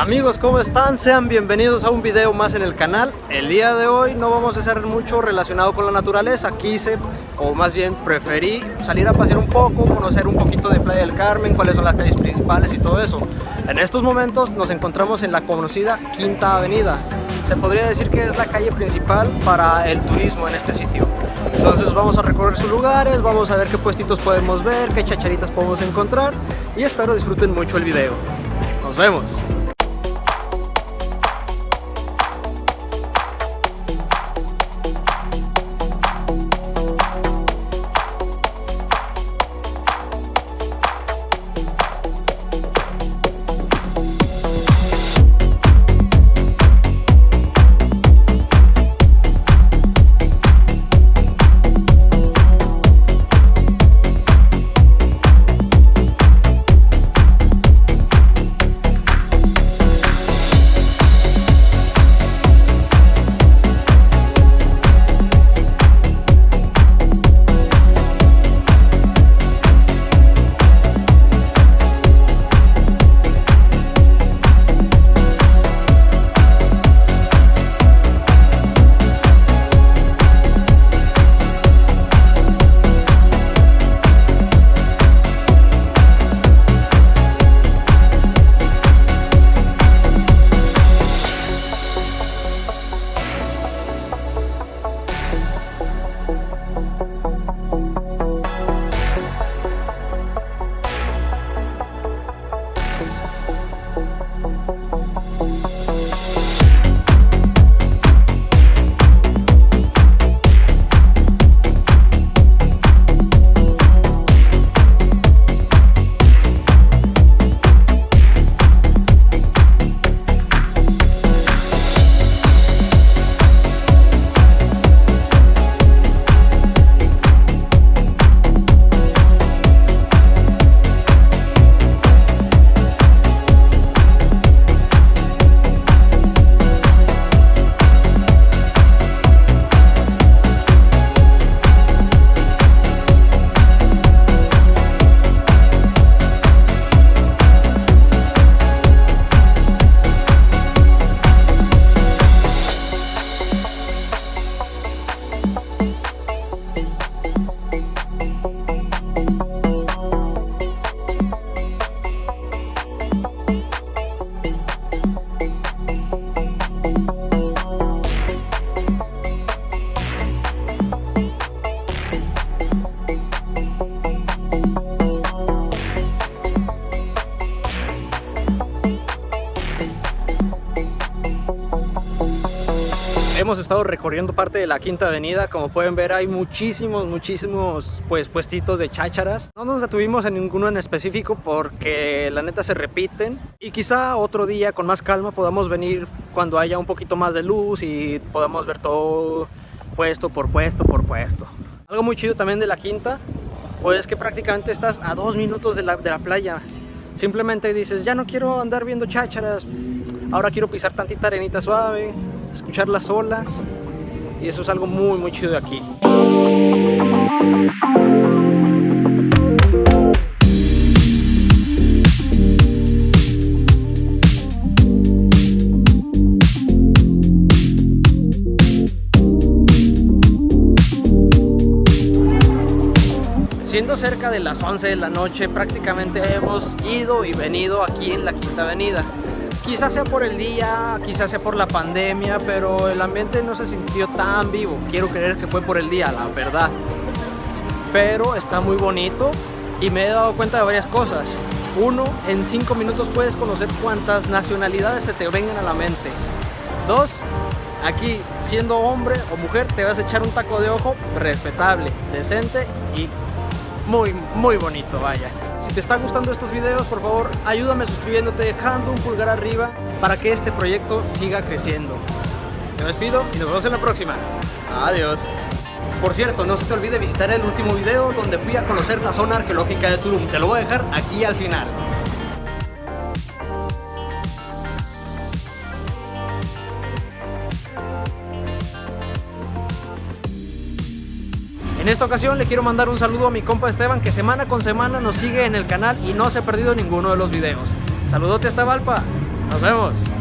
Amigos, ¿cómo están? Sean bienvenidos a un video más en el canal. El día de hoy no vamos a hacer mucho relacionado con la naturaleza. Quise, o más bien preferí, salir a pasear un poco, conocer un poquito de Playa del Carmen, cuáles son las calles principales y todo eso. En estos momentos nos encontramos en la conocida Quinta Avenida. Se podría decir que es la calle principal para el turismo en este sitio. Entonces vamos a recorrer sus lugares, vamos a ver qué puestitos podemos ver, qué chacharitas podemos encontrar y espero disfruten mucho el video. Nos vemos. Hemos estado recorriendo parte de la Quinta Avenida. Como pueden ver hay muchísimos, muchísimos pues, puestitos de chácharas. No nos detuvimos en ninguno en específico porque la neta se repiten. Y quizá otro día con más calma podamos venir cuando haya un poquito más de luz y podamos ver todo puesto por puesto por puesto. Algo muy chido también de la Quinta pues que prácticamente estás a dos minutos de la, de la playa. Simplemente dices, ya no quiero andar viendo chácharas, ahora quiero pisar tantita arenita suave, escuchar las olas y eso es algo muy muy chido de aquí. Siendo cerca de las 11 de la noche, prácticamente hemos ido y venido aquí en la Quinta Avenida. Quizás sea por el día, quizás sea por la pandemia, pero el ambiente no se sintió tan vivo. Quiero creer que fue por el día, la verdad. Pero está muy bonito y me he dado cuenta de varias cosas. Uno, en cinco minutos puedes conocer cuántas nacionalidades se te vengan a la mente. Dos, aquí siendo hombre o mujer te vas a echar un taco de ojo respetable, decente y muy, muy bonito, vaya. Te están gustando estos videos, por favor, ayúdame suscribiéndote, dejando un pulgar arriba para que este proyecto siga creciendo. Me despido y nos vemos en la próxima. Adiós. Por cierto, no se te olvide visitar el último video donde fui a conocer la zona arqueológica de Tulum. Te lo voy a dejar aquí al final. Esta ocasión le quiero mandar un saludo a mi compa Esteban que semana con semana nos sigue en el canal y no se ha perdido ninguno de los videos. Saludote hasta Valpa. Nos vemos.